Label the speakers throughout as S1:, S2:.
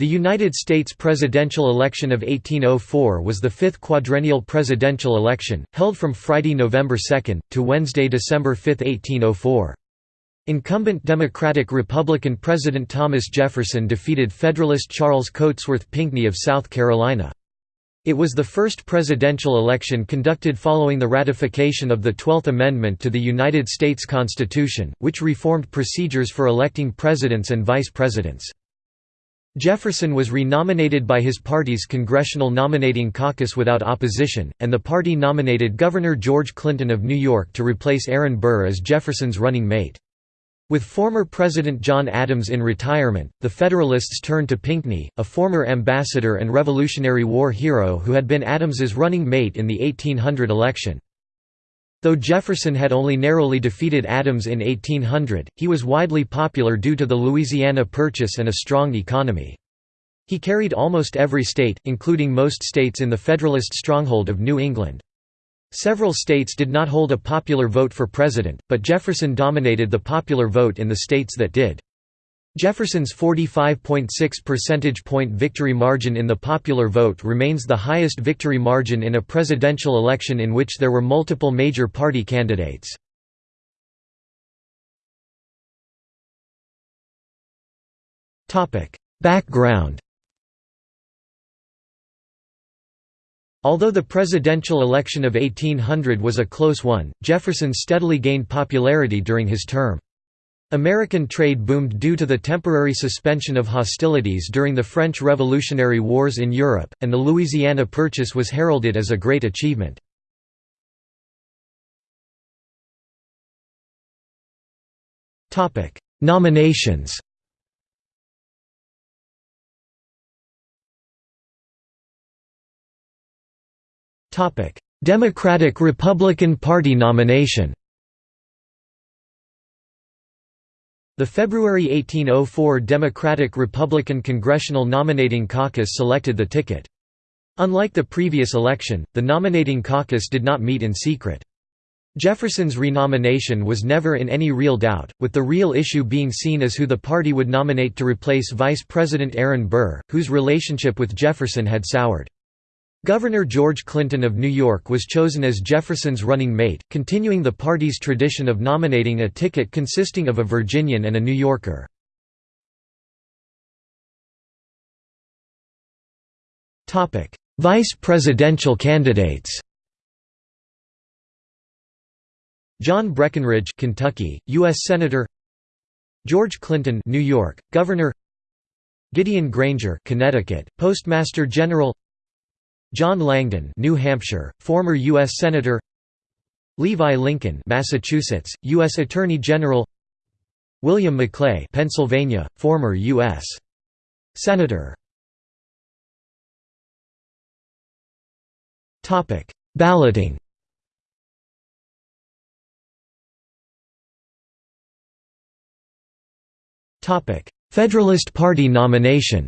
S1: The United States presidential election of 1804 was the fifth quadrennial presidential election, held from Friday, November 2, to Wednesday, December 5, 1804. Incumbent Democratic-Republican President Thomas Jefferson defeated Federalist Charles Cotesworth Pinckney of South Carolina. It was the first presidential election conducted following the ratification of the Twelfth Amendment to the United States Constitution, which reformed procedures for electing presidents and vice presidents. Jefferson was renominated by his party's Congressional Nominating Caucus without opposition, and the party nominated Governor George Clinton of New York to replace Aaron Burr as Jefferson's running mate. With former President John Adams in retirement, the Federalists turned to Pinckney, a former ambassador and Revolutionary War hero who had been Adams's running mate in the 1800 election. Though Jefferson had only narrowly defeated Adams in 1800, he was widely popular due to the Louisiana Purchase and a strong economy. He carried almost every state, including most states in the Federalist stronghold of New England. Several states did not hold a popular vote for president, but Jefferson dominated the popular vote in the states that did. Jefferson's 45.6 percentage point victory margin in the popular vote remains the highest victory margin in a presidential election in which there were multiple major party candidates. Background Although the presidential election of 1800 was a close one, Jefferson steadily gained popularity during his term. American trade boomed due to the temporary suspension of hostilities during the French Revolutionary Wars in Europe, and the Louisiana Purchase was heralded as a great achievement. Nominations Democratic-Republican Party nomination The February 1804 Democratic-Republican Congressional Nominating Caucus selected the ticket. Unlike the previous election, the nominating caucus did not meet in secret. Jefferson's renomination was never in any real doubt, with the real issue being seen as who the party would nominate to replace Vice President Aaron Burr, whose relationship with Jefferson had soured. Governor George Clinton of New York was chosen as Jefferson's running mate, continuing the party's tradition of nominating a ticket consisting of a Virginian and a New Yorker. Vice presidential candidates John Breckinridge, Kentucky, U.S. Senator George Clinton, New York, Governor Gideon Granger, Connecticut, Postmaster General John Langdon, New Hampshire, former U.S. Senator Levi Lincoln, Massachusetts, U.S. Attorney General William Maclay, Pennsylvania, former U.S. Senator Topic: Balloting. Topic: Federalist Party nomination.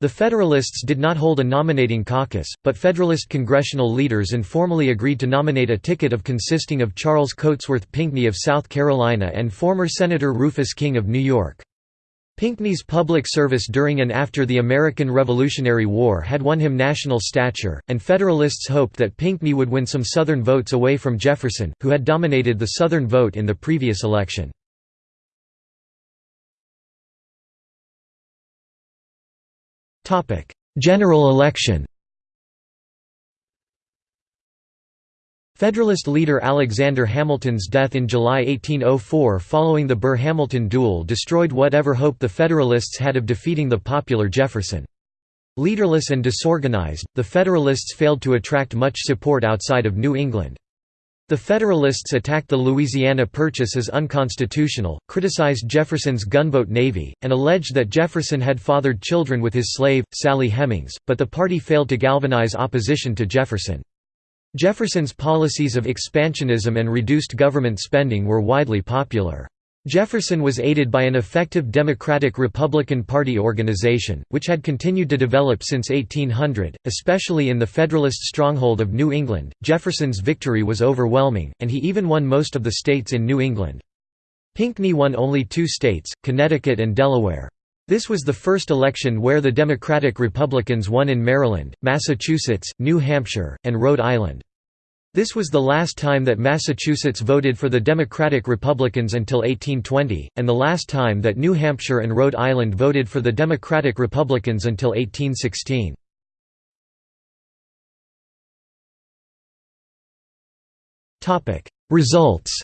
S1: The Federalists did not hold a nominating caucus, but Federalist congressional leaders informally agreed to nominate a ticket of consisting of Charles Cotesworth Pinckney of South Carolina and former Senator Rufus King of New York. Pinckney's public service during and after the American Revolutionary War had won him national stature, and Federalists hoped that Pinckney would win some Southern votes away from Jefferson, who had dominated the Southern vote in the previous election. General election Federalist leader Alexander Hamilton's death in July 1804 following the Burr-Hamilton duel destroyed whatever hope the Federalists had of defeating the popular Jefferson. Leaderless and disorganized, the Federalists failed to attract much support outside of New England. The Federalists attacked the Louisiana Purchase as unconstitutional, criticized Jefferson's gunboat navy, and alleged that Jefferson had fathered children with his slave, Sally Hemings, but the party failed to galvanize opposition to Jefferson. Jefferson's policies of expansionism and reduced government spending were widely popular. Jefferson was aided by an effective Democratic-Republican Party organization, which had continued to develop since 1800, especially in the Federalist stronghold of New England. Jefferson's victory was overwhelming, and he even won most of the states in New England. Pinckney won only two states, Connecticut and Delaware. This was the first election where the Democratic-Republicans won in Maryland, Massachusetts, New Hampshire, and Rhode Island. This was the last time that Massachusetts voted for the Democratic Republicans until 1820, and the last time that New Hampshire and Rhode Island voted for the Democratic Republicans until 1816. Results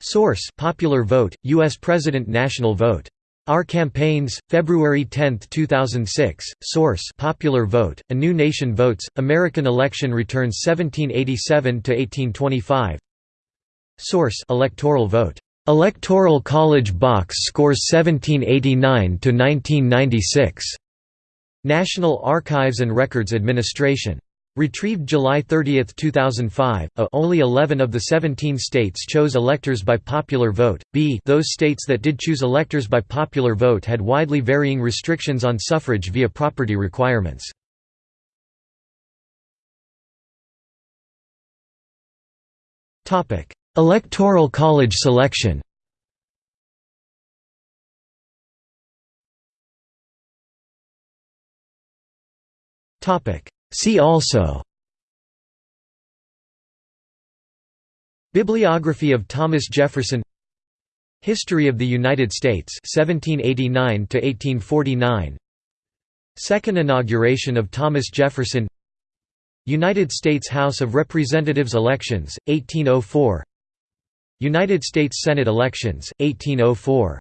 S1: Source Popular Vote, U.S. President National Vote our Campaigns, February 10, 2006. Source: Popular Vote. A New Nation Votes. American Election Returns 1787 to 1825. Source: Electoral Vote. Electoral College Box Scores 1789 to 1996. National Archives and Records Administration. Retrieved July 30, 2005. A only 11 of the 17 states chose electors by popular vote. B those states that did choose electors by popular vote had widely varying restrictions on suffrage via property requirements. Electoral College selection. Topic: See also Bibliography of Thomas Jefferson History of the United States 1789 to 1849 Second inauguration of Thomas Jefferson United States House of Representatives elections 1804 United States Senate elections 1804